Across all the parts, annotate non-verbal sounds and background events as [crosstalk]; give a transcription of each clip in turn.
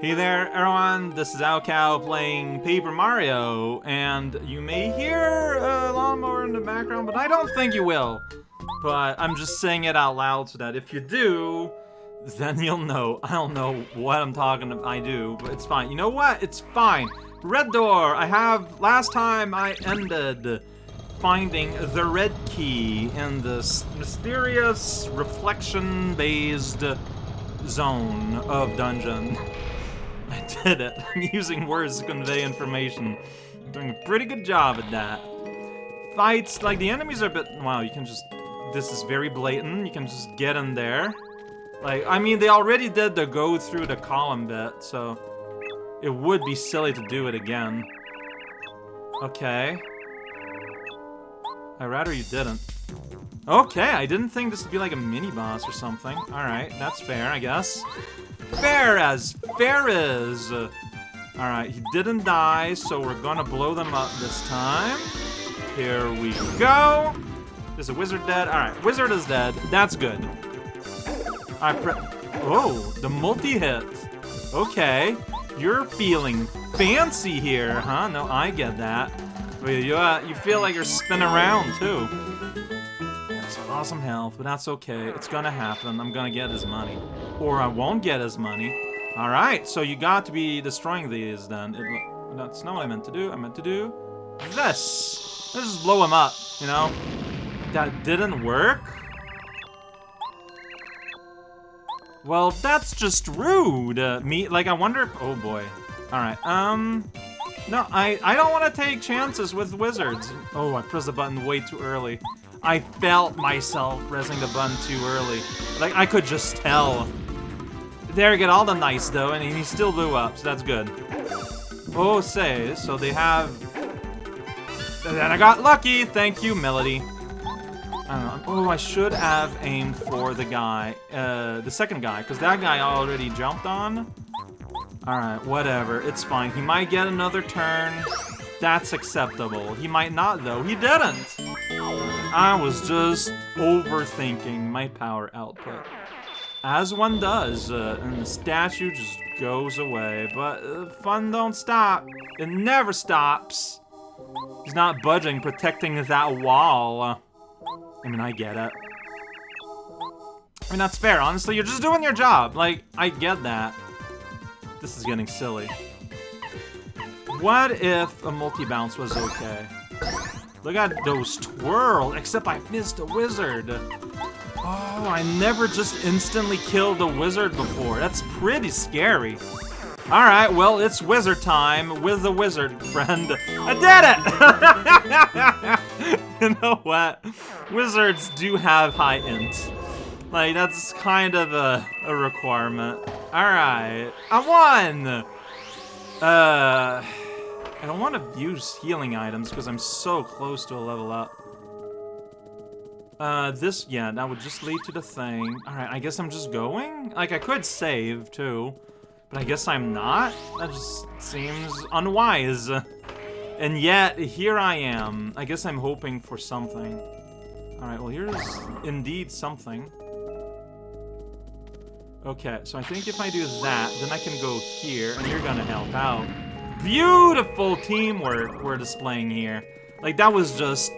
Hey there, everyone. This is raocow playing Paper Mario, and you may hear a lawnmower in the background, but I don't think you will. But I'm just saying it out loud so that if you do, then you'll know. I don't know what I'm talking about. I do, but it's fine. You know what? It's fine. Red door. I have. Last time I ended finding the red key in this mysterious reflection-based zone of dungeon. [laughs] [laughs] I did it. I'm using words to convey information. Doing a pretty good job at that. Fights, like the enemies are a bit, wow, you can just, this is very blatant. You can just get in there. Like, I mean, they already did the go through the column bit, so it would be silly to do it again. Okay. I'd rather you didn't. Okay, I didn't think this would be like a mini-boss or something. Alright, that's fair, I guess. Fair as fair is! Alright, he didn't die, so we're gonna blow them up this time. Here we go! Is a wizard dead? Alright, wizard is dead. That's good. I pre- Oh, the multi-hit. Okay. You're feeling fancy here, huh? No, I get that. You, uh, you feel like you're spinning around, too. Awesome health, but that's okay. It's gonna happen. I'm gonna get his money. Or I won't get his money. Alright, so you got to be destroying these, then. It, that's not what I meant to do. I meant to do this. Let's just blow him up, you know? That didn't work? Well, that's just rude. Uh, me, like, I wonder oh boy. Alright, um, no, I, I don't want to take chances with wizards. Oh, I pressed the button way too early. I felt myself pressing the button too early. Like, I could just tell. There, get all the nice, though, and he still blew up, so that's good. Oh, say, so they have... And I got lucky, thank you, Melody. I oh, I should have aimed for the guy, uh, the second guy, because that guy already jumped on. Alright, whatever, it's fine. He might get another turn. That's acceptable. He might not, though. He didn't! I was just overthinking my power output. As one does, uh, and the statue just goes away. But uh, fun don't stop. It never stops. He's not budging, protecting that wall. I mean, I get it. I mean, that's fair. Honestly, you're just doing your job. Like, I get that. This is getting silly. What if a multi-bounce was okay? Look at those twirl, except I missed a wizard. Oh, I never just instantly killed a wizard before. That's pretty scary. Alright, well, it's wizard time with the wizard friend. I did it! [laughs] you know what? Wizards do have high int. Like, that's kind of a, a requirement. Alright, I won! Uh, I don't want to use healing items because I'm so close to a level up. Uh, this, yeah, that would just lead to the thing. Alright, I guess I'm just going? Like, I could save, too. But I guess I'm not? That just seems unwise. And yet, here I am. I guess I'm hoping for something. Alright, well here's indeed something. Okay, so I think if I do that, then I can go here, and you're gonna help out. Beautiful teamwork we're displaying here. Like, that was just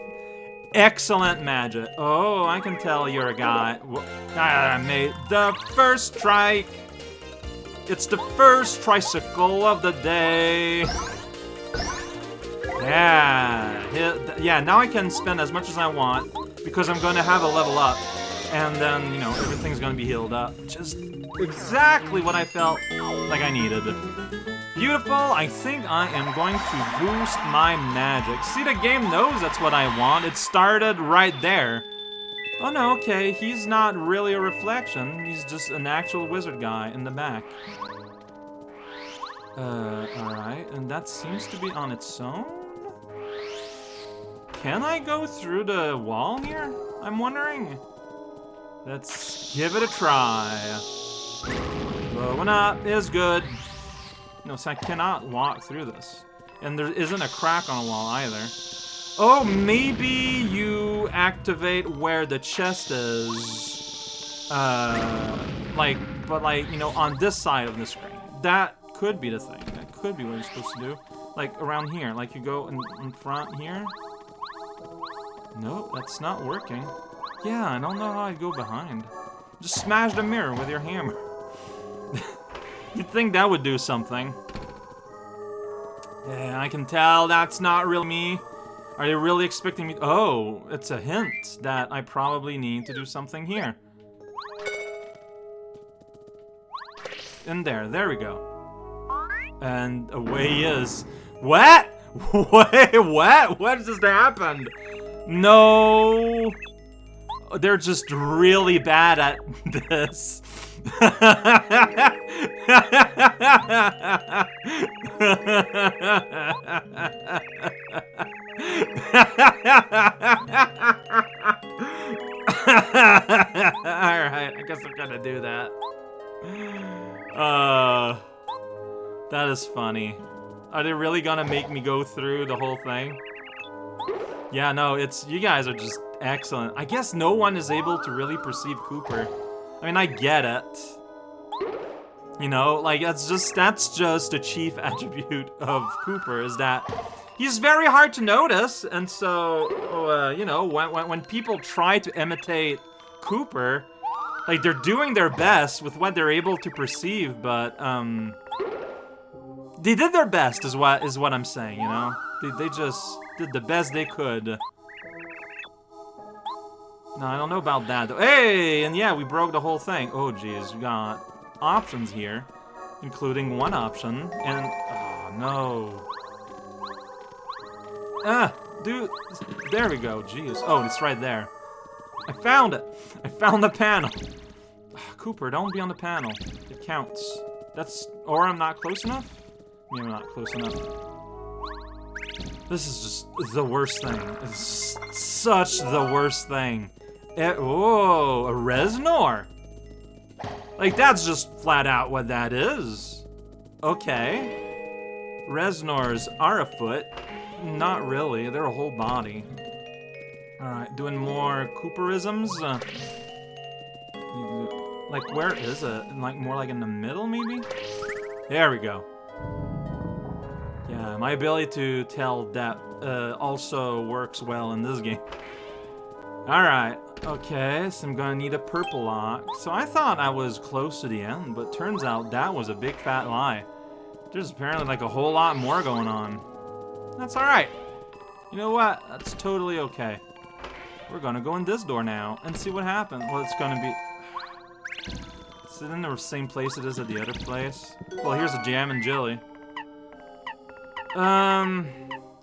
excellent magic. Oh, I can tell you're a guy. I made the first strike. It's the first tricycle of the day. Yeah, yeah, now I can spend as much as I want because I'm going to have a level up. And then, you know, everything's going to be healed up. Just exactly what I felt like I needed. Beautiful, I think I am going to boost my magic. See, the game knows that's what I want. It started right there. Oh no, okay, he's not really a reflection. He's just an actual wizard guy in the back. Uh, alright, and that seems to be on its own? Can I go through the wall here? I'm wondering. Let's give it a try. Blowing up is good. No, so I cannot walk through this. And there isn't a crack on a wall either. Oh, maybe you activate where the chest is. Uh, like, but like, you know, on this side of the screen. That could be the thing. That could be what you're supposed to do. Like, around here. Like, you go in, in front here. No, that's not working. Yeah, I don't know how I'd go behind. Just smash the mirror with your hammer. [laughs] You'd think that would do something. Yeah, I can tell that's not really me. Are you really expecting me? Oh, it's a hint that I probably need to do something here. In there, there we go. And away he is. What? [laughs] Wait, what? What just happened? No. They're just really bad at [laughs] this. Alright, I guess I'm gonna do that. Uh, that is funny. Are they really gonna make me go through the whole thing? Yeah, no, it's you guys are just excellent. I guess no one is able to really perceive Kooper. I mean, I get it. You know, like that's just that's just a chief [laughs] attribute of Kooper, is that he's very hard to notice, and so uh, you know when, when when people try to imitate Kooper, like they're doing their best with what they're able to perceive, but um, they did their best is what is what I'm saying. You know, they they just did the best they could. No, I don't know about that. Though. Hey, and yeah, we broke the whole thing. Oh, jeez, we got options here, including one option, and oh no. Ah, dude, there we go. Jeez. Oh, it's right there. I found it. I found the panel. Kooper, don't be on the panel. It counts. That's, or I'm not close enough? Maybe I'm not close enough. This is just the worst thing. It's such the worst thing. It, whoa, a Reznor. Like, that's just flat out what that is. Okay. Reznors are a foot. Not really, they're a whole body. Alright, doing more Kooperisms. Uh, like, where is it? Like, more like in the middle, maybe? There we go. Yeah, my ability to tell depth uh, also works well in this game. Alright, okay, so I'm gonna need a purple lock. So I thought I was close to the end, but turns out that was a big fat lie. There's apparently like a whole lot more going on. That's alright. You know what? That's totally okay. We're gonna go in this door now and see what happens. Well, it's gonna be... Is it in the same place it is at the other place? Well, here's a jam and jelly. Um,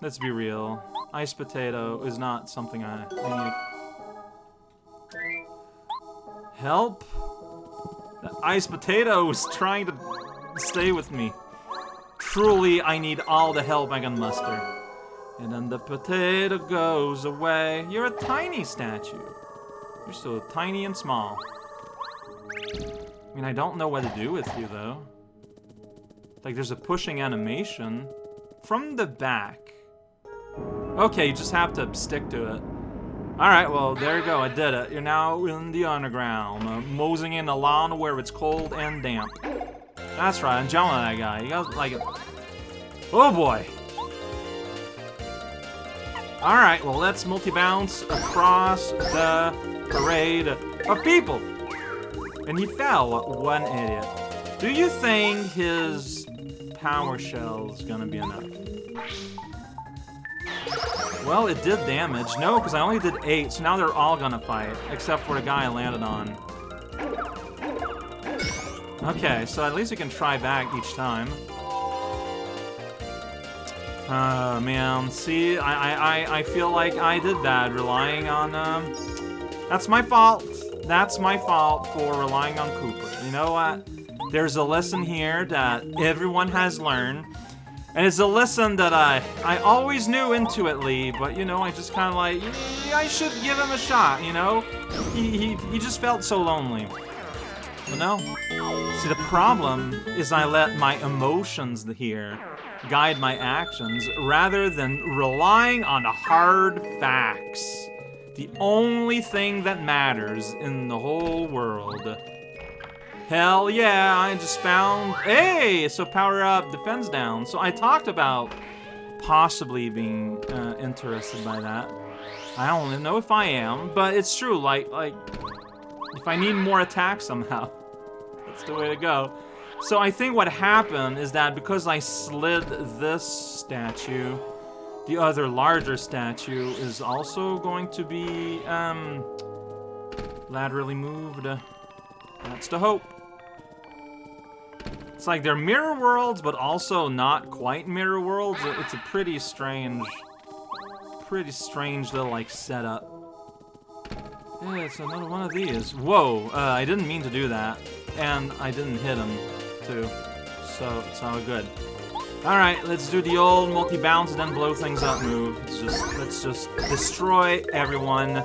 let's be real. Ice potato is not something I, I. Help? The ice potato is trying to stay with me. Truly, I need all the help I can muster. And then the potato goes away. You're a tiny statue. You're so tiny and small. I mean, I don't know what to do with you, though. Like, there's a pushing animation. From the back. Okay, you just have to stick to it. Alright, well, there you go. I did it. You're now in the underground. Uh, mosing in a lawn where it's cold and damp. That's right, I'm jumping that guy. You guys like. Oh, boy. Alright, well, let's multi-bounce across the parade of people. And he fell, one idiot. Do you think his power shell is gonna be enough? Well, it did damage. No, because I only did eight, so now they're all gonna fight, except for the guy I landed on. Okay, so at least you can try back each time. Uh, man, see, I, I, I feel like I did bad relying on, um... That's my fault. That's my fault for relying on Kooper. You know what? There's a lesson here that everyone has learned. And it's a lesson that I I always knew intuitively, but you know, I just kind of like, I should give him a shot, you know? He, he, he just felt so lonely. But no. See, the problem is I let my emotions here guide my actions rather than relying on the hard facts. The only thing that matters in the whole world. Hell yeah, I just found... Hey, so power up, defense down. So I talked about possibly being uh, interested by that. I don't even know if I am, but it's true, like, like, if I need more attack somehow, [laughs] that's the way to go. So I think what happened is that because I slid this statue, the other larger statue is also going to be um, laterally moved. That's the hope. It's like they're mirror worlds, but also not quite mirror worlds. It's a pretty strange, pretty strange little like setup. Yeah, it's another one of these. Whoa, uh, I didn't mean to do that. And I didn't hit him, too. So, it's all good. Alright, let's do the old multi-bounce and then blow things up move. Just, let's just destroy everyone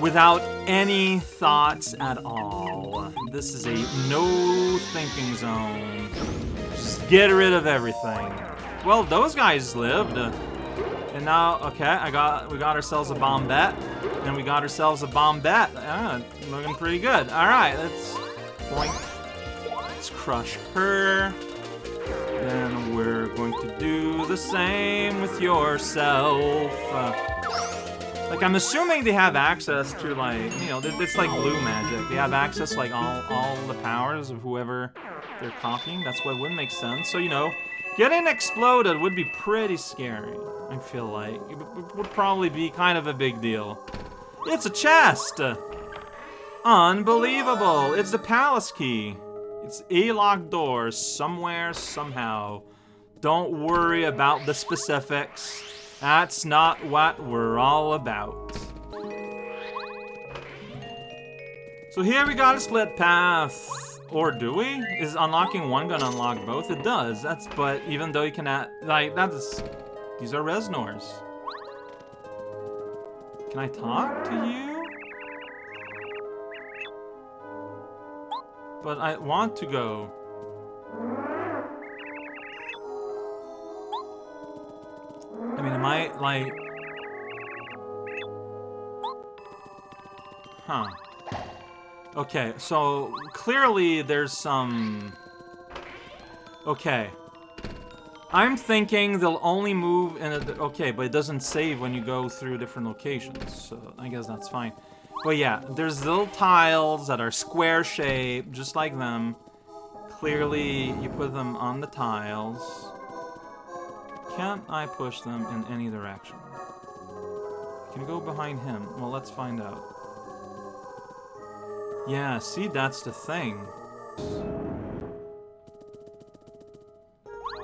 without any thoughts at all. This is a no thinking zone. Just get rid of everything. Well, those guys lived. And now, okay, I got we got ourselves a bombette. And we got ourselves a bombette. Ah, looking pretty good. Alright, let's point. Let's crush her. Then we're going to do the same with yourself. Uh, like, I'm assuming they have access to, like, you know, it's like blue magic. They have access like, all, all the powers of whoever they're copying. That's what would make sense. So, you know, getting exploded would be pretty scary, I feel like. It would probably be kind of a big deal. It's a chest! Unbelievable! It's the palace key. It's a locked door somewhere, somehow. Don't worry about the specifics. That's not what we're all about. So here we got a split path. Or do we? Is unlocking one gonna unlock both? It does. That's but even though you can add like that's these are Reznors. Can I talk to you? But I want to go. I mean, am I, like... Huh. Okay, so clearly there's some... Okay. I'm thinking they'll only move in a... Okay, but it doesn't save when you go through different locations, so I guess that's fine. But yeah, there's little tiles that are square shaped, just like them. Clearly, you put them on the tiles. Can't I push them in any direction? Can you go behind him? Well, let's find out. Yeah, see, that's the thing.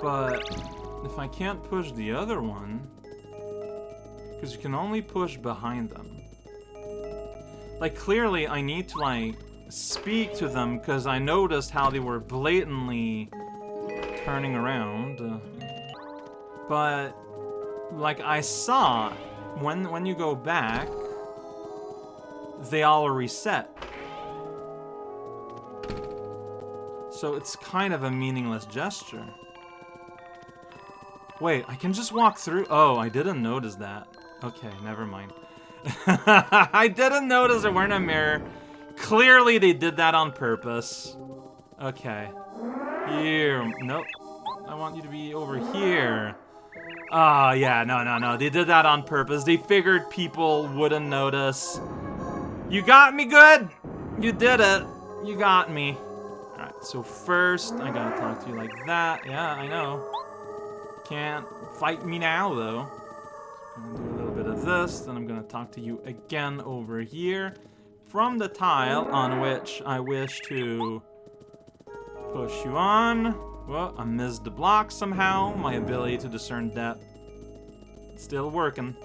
But if I can't push the other one, because you can only push behind them. Like, clearly I need to, like, speak to them because I noticed how they were blatantly turning around. Uh, but, like I saw, when, when you go back, they all reset. So it's kind of a meaningless gesture. Wait, I can just walk through? Oh, I didn't notice that. Okay, never mind. [laughs] I didn't notice there weren't a mirror. Clearly they did that on purpose. Okay. Here. Nope. I want you to be over here. Oh, yeah, no, no, no. They did that on purpose. They figured people wouldn't notice. You got me good. You did it. You got me. Alright, so first, I gotta talk to you like that. Yeah, I know. Can't fight me now, though. I'm gonna do a little bit of this, then I'm gonna talk to you again over here. From the tile on which I wish to push you on. Well, I missed the block somehow. My ability to discern depth still working.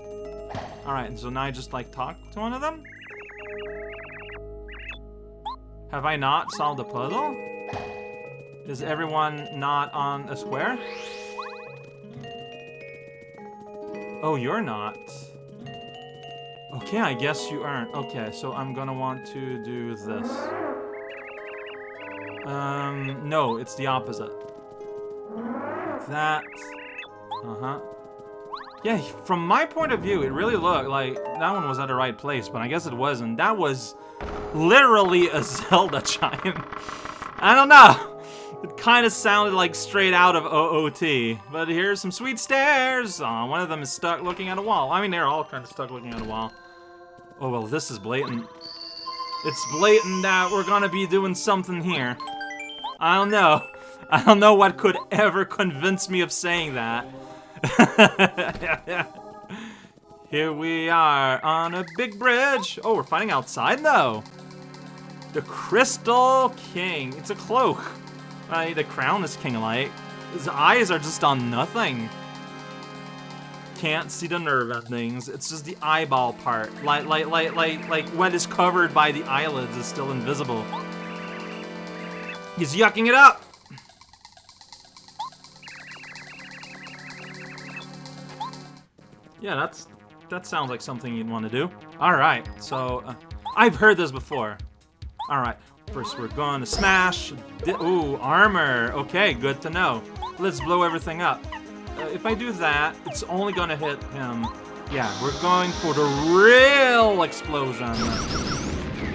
Alright, so now I just, like, talk to one of them? Have I not solved the puzzle? Is everyone not on a square? Oh, you're not. Okay, I guess you aren't. Okay, so I'm gonna want to do this. Um, no, it's the opposite that. Uh-huh. Yeah, from my point of view, it really looked like that one was at the right place, but I guess it wasn't. That was literally a [laughs] Zelda chime. I don't know. It kind of sounded like straight out of OOT. But here's some sweet stairs. Oh, one of them is stuck looking at a wall. I mean, they're all kind of stuck looking at a wall. Oh, well, this is blatant. It's blatant that we're gonna be doing something here. I don't know. I don't know what could ever convince me of saying that. [laughs] Here we are on a big bridge. Oh, we're fighting outside though. The Crystal King. It's a cloak. Uh, the crown is king light. His eyes are just on nothing. Can't see the nerve endings. It's just the eyeball part. Like, like, like, like, like what is covered by the eyelids is still invisible. He's yucking it up. Yeah, that's that sounds like something you'd want to do. All right, so uh, I've heard this before. All right, First, we're going to smash. Ooh, armor. Okay, good to know. Let's blow everything up. Uh, if I do that, it's only going to hit him. Yeah, we're going for the real explosion.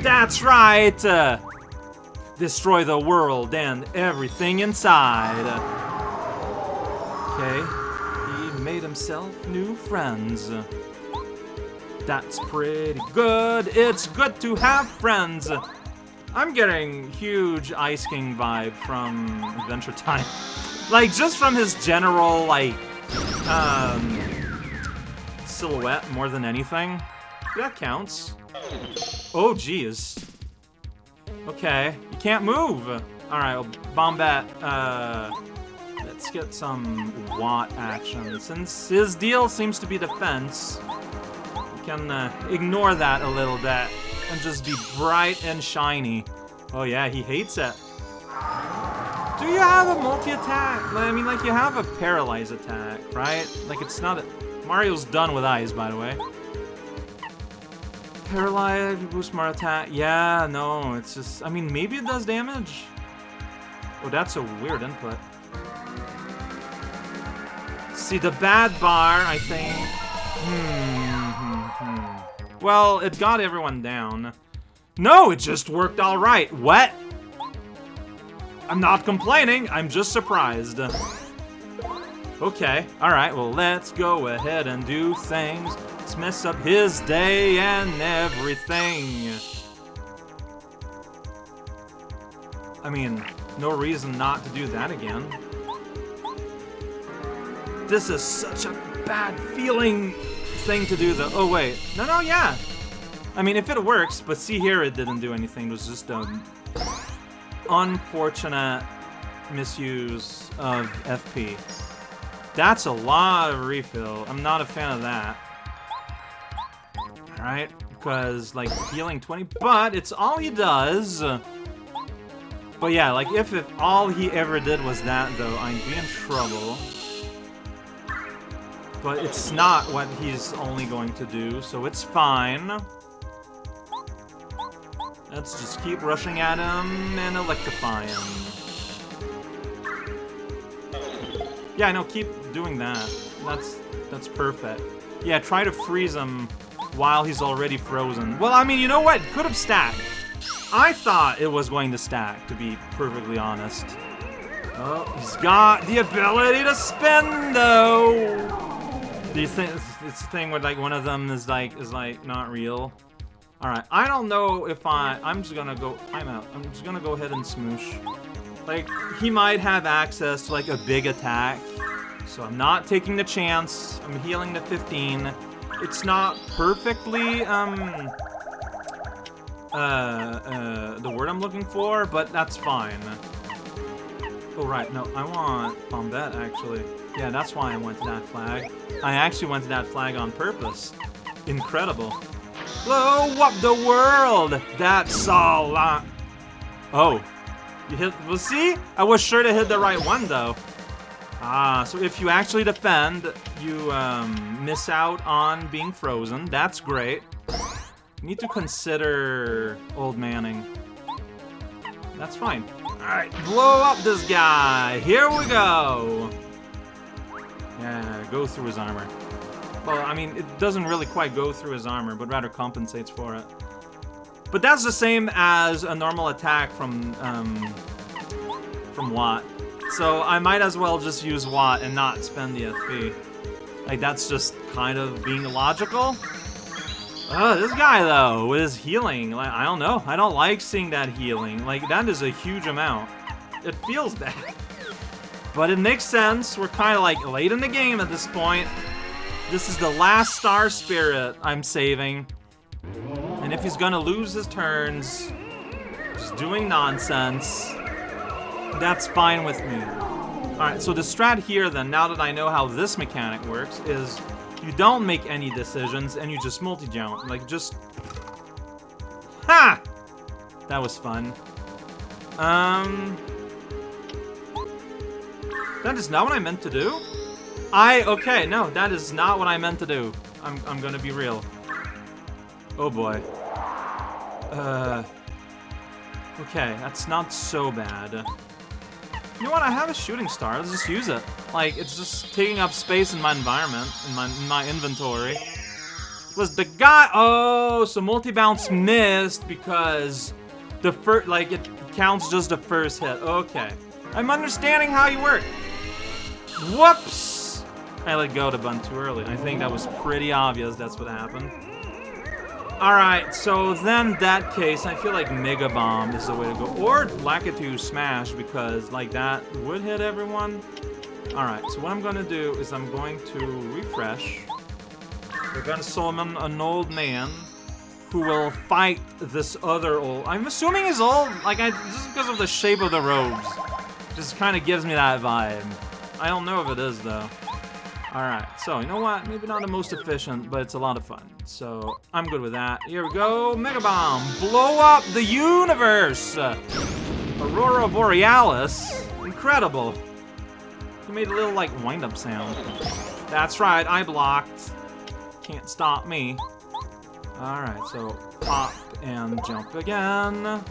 That's right! Uh, destroy the world and everything inside. Okay, made himself new friends. That's pretty good. It's good to have friends. I'm getting huge Ice King vibe from Adventure Time. [laughs] like, just from his general, like, um, silhouette more than anything. That counts. Oh, geez. Okay, you can't move. Alright, well, Bombette, uh, let's get some Watt action. Since his deal seems to be defense, we can uh, ignore that a little bit and just be bright and shiny. Oh yeah, he hates it. Do you have a multi-attack? I mean, like, you have a paralyze attack, right? Like, it's not a... Mario's done with eyes, by the way. Paralyze, boost more attack. Yeah, no, it's just... I mean, maybe it does damage. Oh, that's a weird input. See, the bad bar, I think... Hmm, hmm, hmm. Well, it got everyone down. No, it just worked alright. What? I'm not complaining, I'm just surprised. Okay, alright, well let's go ahead and do things. Let's mess up his day and everything. I mean, no reason not to do that again. This is such a bad feeling thing to do though. Oh wait, no, no, yeah. I mean, if it works, but see here, it didn't do anything. It was just um, unfortunate misuse of FP. That's a lot of refill. I'm not a fan of that. Alright, because, like, healing 20, but it's all he does. But yeah, like, if, if all he ever did was that, though, I'd be in trouble. But it's not what he's only going to do, so it's fine. Let's just keep rushing at him and electrify him. Yeah, no, keep doing that. That's that's perfect. Yeah, try to freeze him while he's already frozen. Well, I mean, you know what? Could have stacked. I thought it was going to stack, to be perfectly honest. Oh, he's got the ability to spin, though. You think it's thing with like one of them is like is like not real? Alright, I don't know if I... I'm just gonna go... I'm out. I'm just gonna go ahead and smoosh. Like, he might have access to, like, a big attack. So I'm not taking the chance. I'm healing to 15. It's not perfectly, um... Uh, uh, the word I'm looking for, but that's fine. Oh, right. No, I want Bombette, actually. Yeah, that's why I went to that flag. I actually went to that flag on purpose. Incredible. Blow up the world! That's a lot. Oh. You hit, well see? I was sure to hit the right one though. Ah, so if you actually defend, you um, miss out on being frozen. That's great. You need to consider old Manning. That's fine. Alright, blow up this guy. Here we go. Yeah, go through his armor. Well, I mean, it doesn't really quite go through his armor, but rather compensates for it. But that's the same as a normal attack from um, from Watt. So I might as well just use Watt and not spend the FP. Like, that's just kind of being logical. Uh, this guy, though, with his healing, like, I don't know. I don't like seeing that healing. Like, that is a huge amount. It feels bad. But it makes sense. We're kind of, like, late in the game at this point. This is the last Star Spirit I'm saving. And if he's gonna lose his turns, just doing nonsense, that's fine with me. Alright, so the strat here then, now that I know how this mechanic works, is you don't make any decisions, and you just multi-jump. Like, just... Ha! That was fun. Um... That is not what I meant to do? I... Okay, no, that is not what I meant to do. I'm, I'm gonna be real. Oh boy. Uh... Okay, that's not so bad. You know what? I have a shooting star. Let's just use it. Like, it's just taking up space in my environment, in my, in my inventory. Was the guy... Oh, so multi-bounce missed because the first... Like, it counts just the first hit. Okay. I'm understanding how you work. Whoops! I let go to bun too early. I think that was pretty obvious that's what happened. Alright, so then that case, I feel like Mega Bomb is the way to go. Or Lakitu Smash, because like that would hit everyone. Alright, so what I'm gonna do is I'm going to refresh. We're gonna summon an old man who will fight this other old... I'm assuming he's old, like, I, just because of the shape of the robes. Just kind of gives me that vibe. I don't know if it is, though. Alright, so, you know what? Maybe not the most efficient, but it's a lot of fun. So, I'm good with that. Here we go. Mega Bomb. Blow up the universe! Aurora Borealis. Incredible. He made a little, like, wind-up sound. That's right, I blocked. Can't stop me. Alright, so pop and jump again.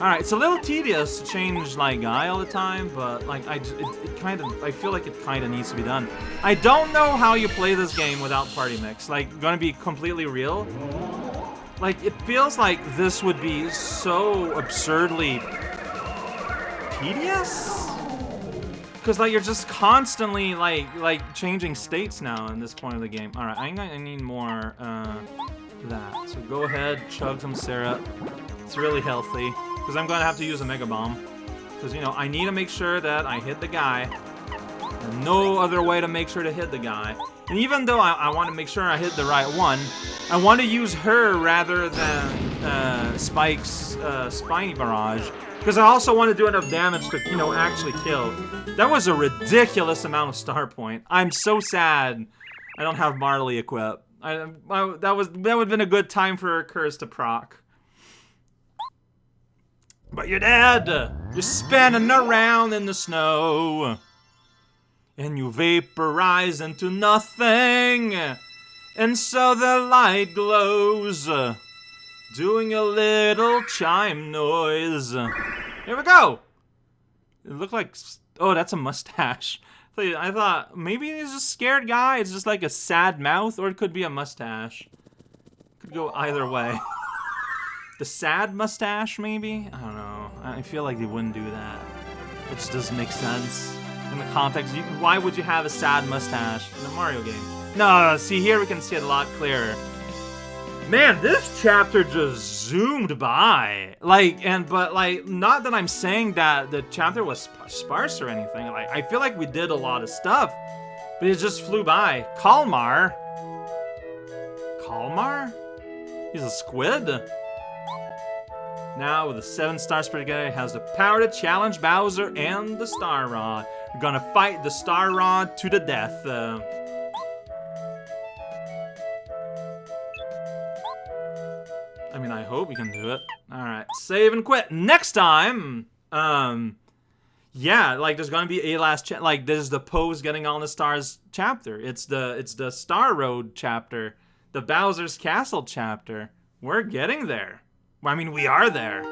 Alright, it's a little tedious to change, like, guy all the time, but, like, I, it, it kind of, I feel like it kind of needs to be done. I don't know how you play this game without party mix. Like, gonna be completely real. Like, it feels like this would be so absurdly tedious? Because, like, you're just constantly, like, like, changing states now in this point of the game. Alright, I, I need more, uh, that. So go ahead, chug some syrup. It's really healthy. Because I'm going to have to use a Mega Bomb. Because, you know, I need to make sure that I hit the guy. No other way to make sure to hit the guy. And even though I, I want to make sure I hit the right one, I want to use her rather than uh, Spike's uh, Spiny Barrage. Because I also want to do enough damage to, you know, actually kill. That was a ridiculous amount of star point. I'm so sad I don't have Marley equipped. I, I, that was that would have been a good time for curse to proc. But you're dead! You're spinning around in the snow. And you vaporize into nothing. And so the light glows. Doing a little chime noise. Here we go! It looked like... Oh, that's a mustache. [laughs] I thought maybe he's a scared guy. It's just like a sad mouth, or it could be a mustache. Could go either way. [laughs] The sad mustache, maybe? I don't know. I feel like they wouldn't do that. It just doesn't make sense. In the context, you, why would you have a sad mustache in a Mario game? No, see here we can see it a lot clearer. Man, this chapter just zoomed by. Like, and, but like, not that I'm saying that the chapter was sparse or anything. Like, I feel like we did a lot of stuff, but it just flew by. Kalmar? Kalmar? He's a squid? Now, with the 7-star Spaghetti, has the power to challenge Bowser and the Star Rod. We're gonna fight the Star Rod to the death. Uh, I mean, I hope we can do it. Alright, save and quit. Next time, um, yeah, like there's gonna be a last cha like this is the pose getting all the stars chapter. It's the it's the Star Road chapter, the Bowser's Castle chapter. We're getting there. I mean, we are there.